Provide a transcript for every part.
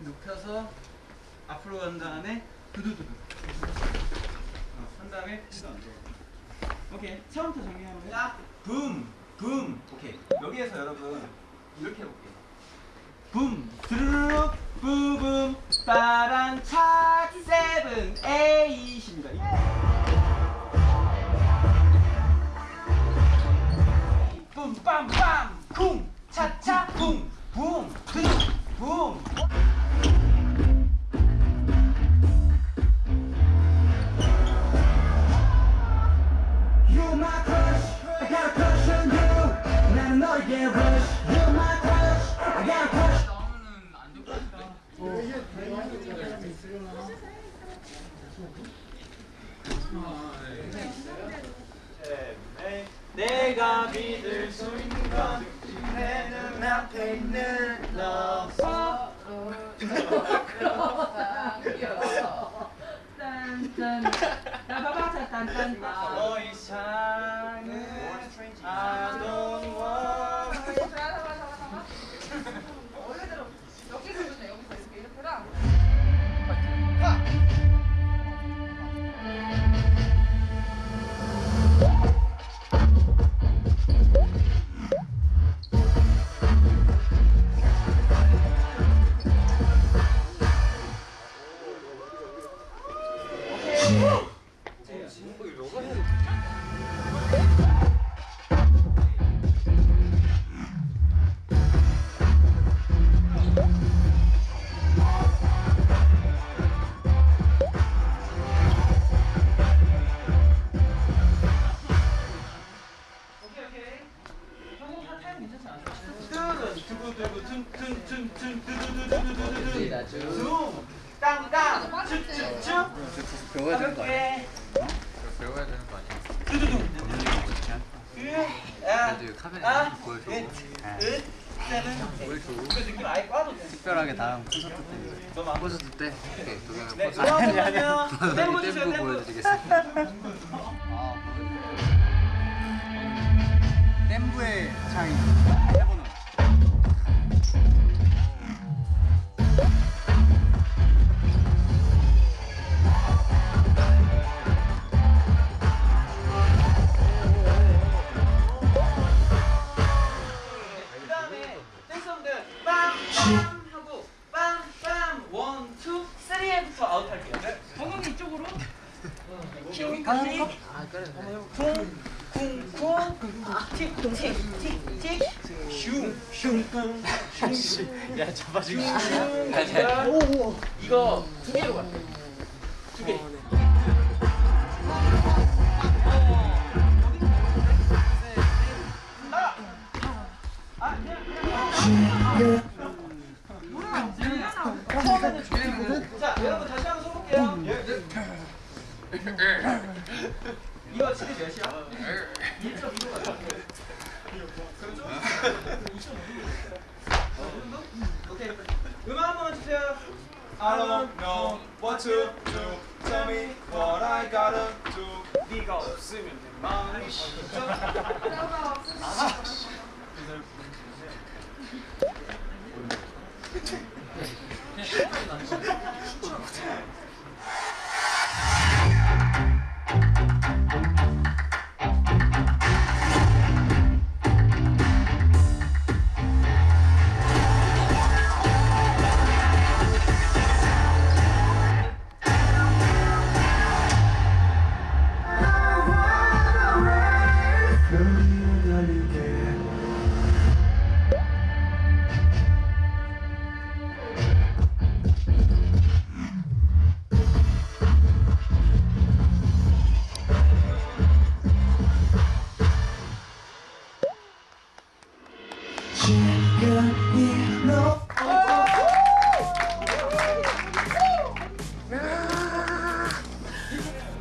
눕혀서 앞으로 간 다음에 두두두두 왜? 1도 안 들어. 오케이. 처음부터 정리하면 야. 붐. 붐. 오케이. 여기에서 여러분 이렇게 해볼게요. 붐. 드르륵. 붐붐. 빠란 차 세븐 에잇입니다. 예! 붐 빰빰 쿵 차차 붐 붐, 붐. 붐. 내가 믿을 수 있는 건 내 눈앞에 있는 너 너의 사랑은 아동 콘서트 때 이렇게 동영을 네, 포즈 주세요, 댐프. 보여드리겠습니다 댐브의 차이 킹, 아 그래 쿵, 쿵, 쿵, 틱, 틱, 틱, 틱, 슝, 슝, 슝. 야, 잡아주기. 슝. 이거 두 개로 갈게. 이거 지금 몇이야? 1.25 같아. 그럼 좀? 2.5? 오케이. 음악 한 번만 주세요. I don't know what to do. Tell me what I gotta do. 네가 없으면 내 마음이 쉽죠. 널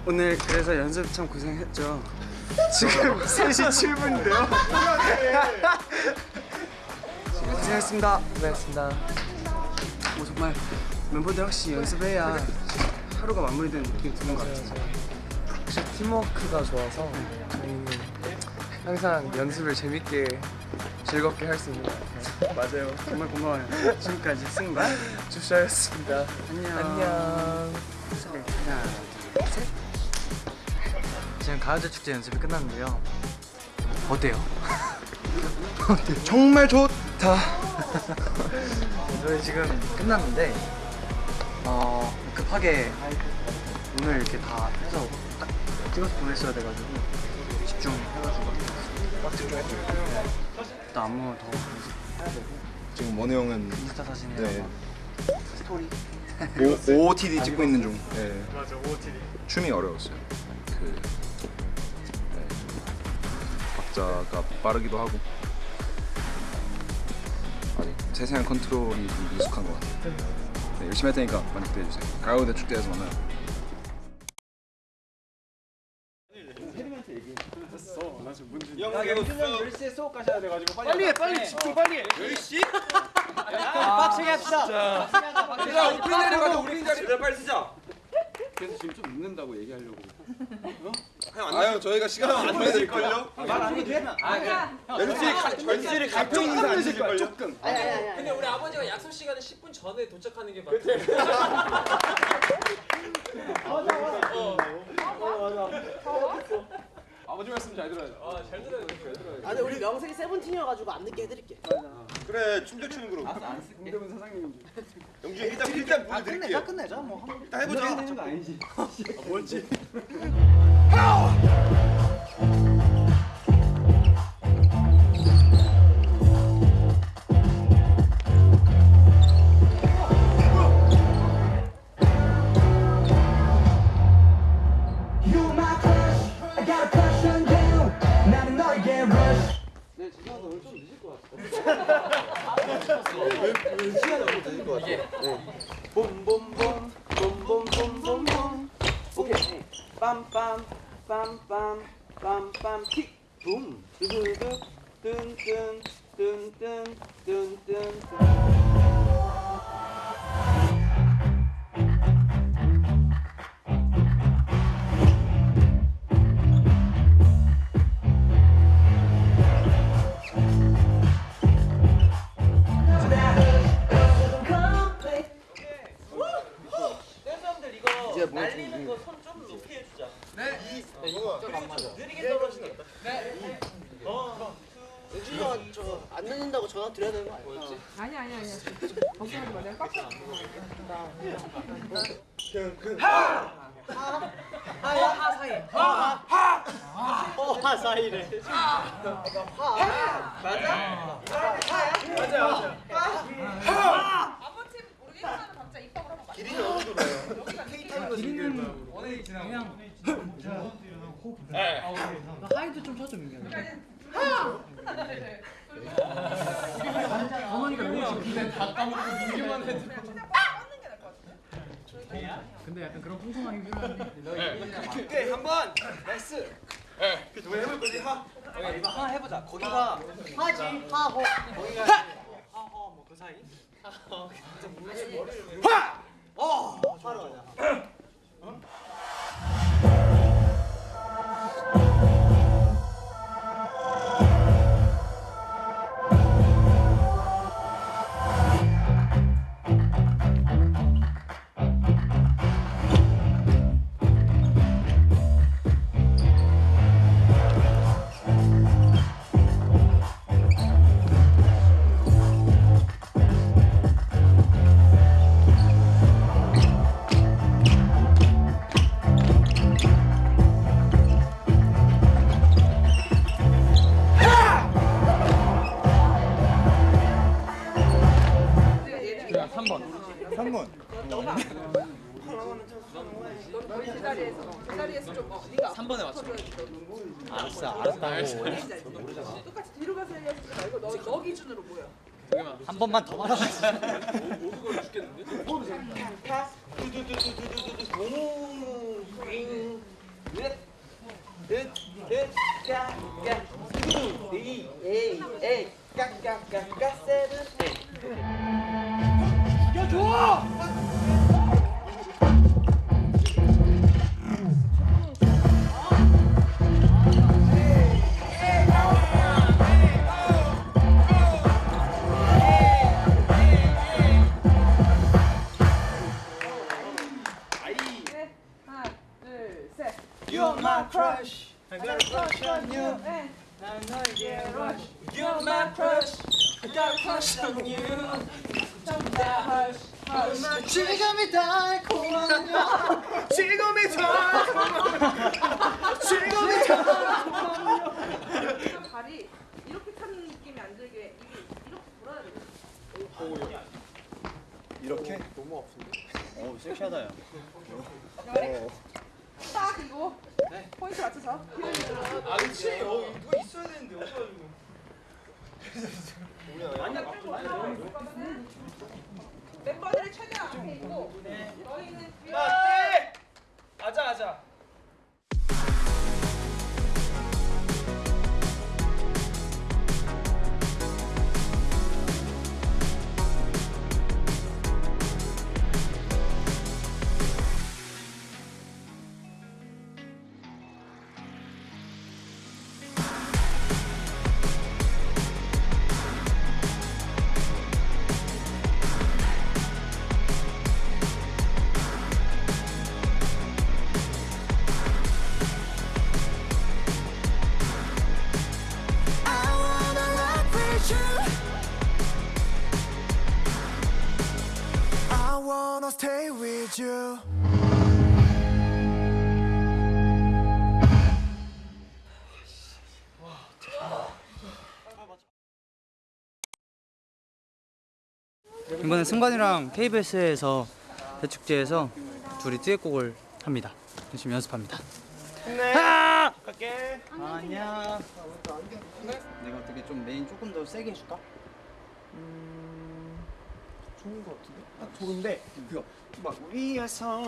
오늘 그래서 연습 참 고생했죠. 지금 3시 7분인데요. 고생했습니다. 고생했습니다. 뭐 정말 멤버들 확실히 연습해야 하루가 마무리되는 느낌이 드는 것 같아요. 네, 네. 확실히 팀워크가 좋아서 저희는 항상 연습을 재밌게 즐겁게 할 수 있는 것 같아요. 맞아요. 정말 고마워요. 지금까지 승관 주샤였습니다. 안녕. 안녕. 네, 하나, 둘, 셋. 지금 가요제 축제 연습이 끝났는데요. 어때요? 정말 좋다. 저희 지금 끝났는데 어 급하게 오늘 이렇게 다 해서 딱 찍어서 보냈어야 돼가지고 집중해가지고 딱 집중했죠. 일단 안무 더 연습해야 되고 지금 원우 형은 인스타 사진이랑 네. 막 스토리 O, OOTD 찍고 있는 중. 네. 맞아, OOTD. 춤이 어려웠어요. 그 네. 박자가 빠르기도 하고 아직 세세한 컨트롤이 좀 미숙한 것 같아요. 네, 열심히 할 테니까 많이 기대해 주세요. 가요대 축제에서 만나요. 빨리 해 빨리 집중 빨리. 해 10시? 빡세게 합시다. 자 오프닝 자리 가자 오프닝 자리 빨리 쓰자. 그래서 지금 좀 늦는다고 얘기하려고. 아유 저희가 시간 안 내드릴걸요? 말안 해도 돼? 연습실에 연습실에 각종 인사 안 드릴걸요? 조금. 근데 우리 아버지가 약속 시간에 10분 전에 도착하는 게 맞아요. 아 버지 말씀 잘 들어야죠 아 잘 들어요, 잘 들어요. 아 근데 우리 명색이 세븐틴이어가지고 안 늦게 해드릴게 그래 춤도 추는 그룹. 공대문 사장님인데. 영준 일단 일단 보여드릴게요. 끝내자 뭐. 일단 해보자. 거 아니지. 붐. 두두두 뜬뜬 전화 드려야 되는 거 아니야? 아니 아니 아니. 걱정하지 마. 내가 빡빡. 하하 사이 하하 사이래 아버팀 모르겠지만 각자 입학을 한번 길이 어느 정도예요? 하이도 좀 쳐줘 민규 어머니가 너무 지금 다 까먹고 민규만 해도 그냥 빡 뻗는 게 나을 것 같은데. 오케이 한번. 나이스. 그 해볼 거지? 하. 이거 하나 해보자. 거기가 하지. 하호 하허 뭐그 사이. 어 하러 가자 너 좀 어, 네가 3번에 맞춰. 알았어, 알았다고. 똑같이 뒤로 가서 얘기하지 말고 너, 너 기준으로 뭐야? 한 번만 더 말아. 두두두두두두. 으으으까까 투 에이 에이 에이 까까까까 세븐 에이 네. 이 이렇게 타는 느낌이 안 들게 이게 이렇게 돌아야 돼. 이렇게? 오 섹시하다 야. 딱 이거. 포인트 맞춰서. 아 그치. 어 이거 있어야 되는데 없어가지고. 멤버들이 최대한 앞에 있고 너희는 뒤에. 네. 아자 아자 wanna stay with you. 이번에 승관이랑 KBS에서 대축제에서 둘이 듀엣곡을 합니다. 열심히 연습합니다. 네 갈게 안녕. 내가 어떻게 좀 메인 조금 더 세게 해줄까? 좋은 거 같은데? 딱 좋은데 그거 막 위에서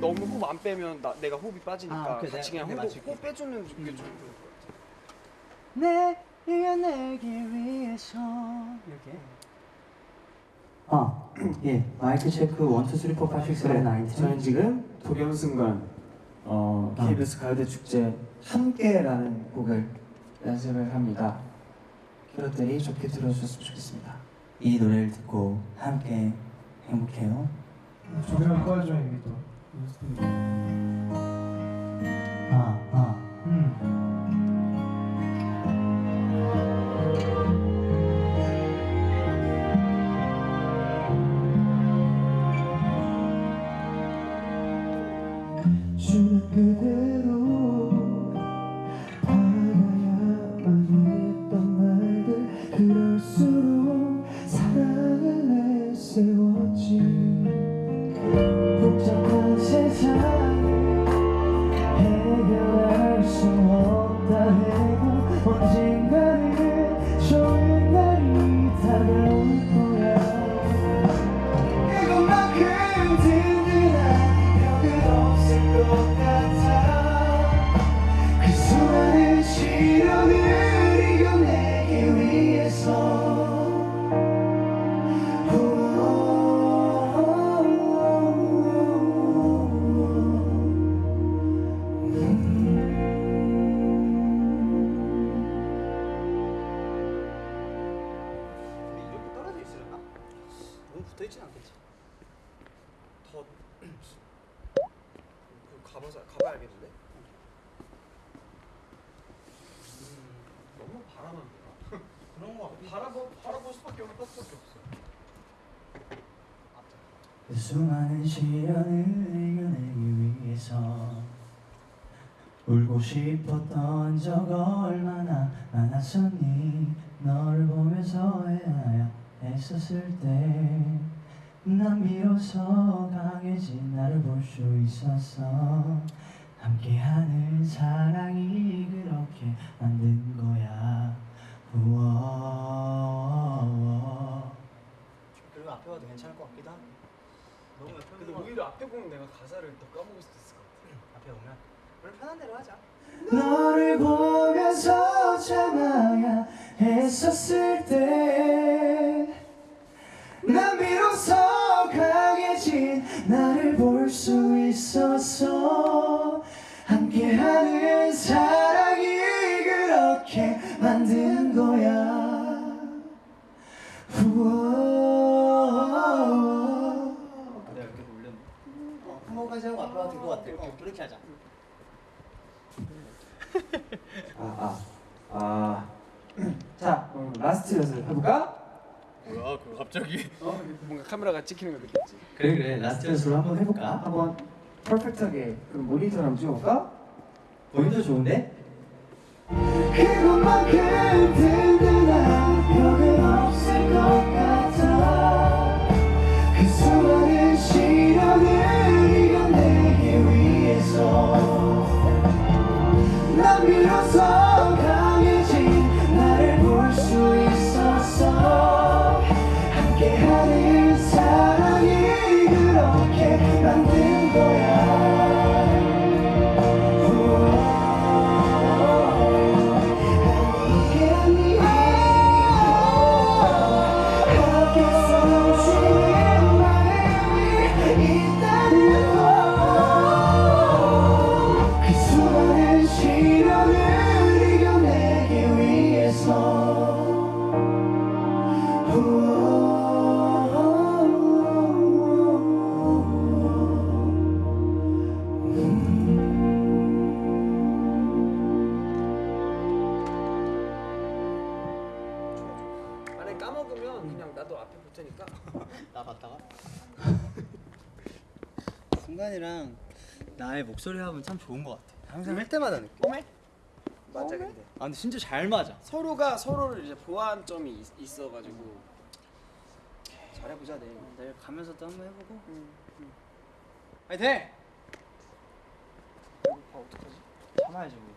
너무 호흡 안 빼면 나, 내가 호흡이 빠지니까 아, 오케이, 같이 내가 그냥 그게 호흡. 호흡 빼주는 게좀 좋을 것 내가 내기 위해서 이렇게. 아, 예. 마이크 체크 1, 2, 3, 4, 5, 6, 7, 8, 9, 10. 저는 지금 도겸순간 어, KBS 가요대 축제 함께라는 곡을 연습을 합니다. 여러분들이 좋게 들어주셨으면 좋겠습니다. 이 노래를 듣고 함께 행복해요. 조금만 꺼줘 이게 또. 언젠가 붙어 있진 않겠지. 더그 가봐서 가봐야겠는데? 너무 바라만 보나? 그런 거. 바라보 바라볼 수밖에 없을 수밖에 없어. 그 수많은 시련을 이겨내기 위해서 울고 싶었던 적 얼마나 많았었니 너를 보면서 해야 했었을 때난 비로소 강해진 나를 볼 수 있었어 함께하는 사랑이 그렇게 만든 거야. 우와. 그리고 앞에 와도 괜찮을 것 같기도 하고. 너무 근데 오히려 앞에 보면 내가 가사를 더 까먹을 수도 있을 것 같아. 앞에 오면 너를 보면서 참아야 했었을 때난 비로소 강해진 나를 볼 수 있었어 함께하는 사랑이 그렇게 만든 거야 우와 부모까지 하고 아빠가 될것 같아. 그렇게 하자. 아, 아, 아. 자, 그럼 last 연습 해볼까? 뭐야 그거 갑자기 어? 뭔가 카메라가 찍히는 거 느꼈지. 그래 그래 last 연습을 한번 해볼까? 한번 perfect하게 그럼 모니터를 한번 찍어볼까? 모니터 좋은데? 그것만큼 까먹으면 그냥 나도 앞에 볼 테니까. 나 봤다가. 순간이랑 나의 목소리 합은 참 좋은 것 같아. 항상 할 때마다 느껴. 꼬매? 맞아 근데. 아 근데 진짜 잘 맞아. 서로가 서로를 이제 보완 점이 있, 있어가지고 잘해보자 내일. 내일 가면서 또 한번 해보고. 화이팅! 참아야지 뭐.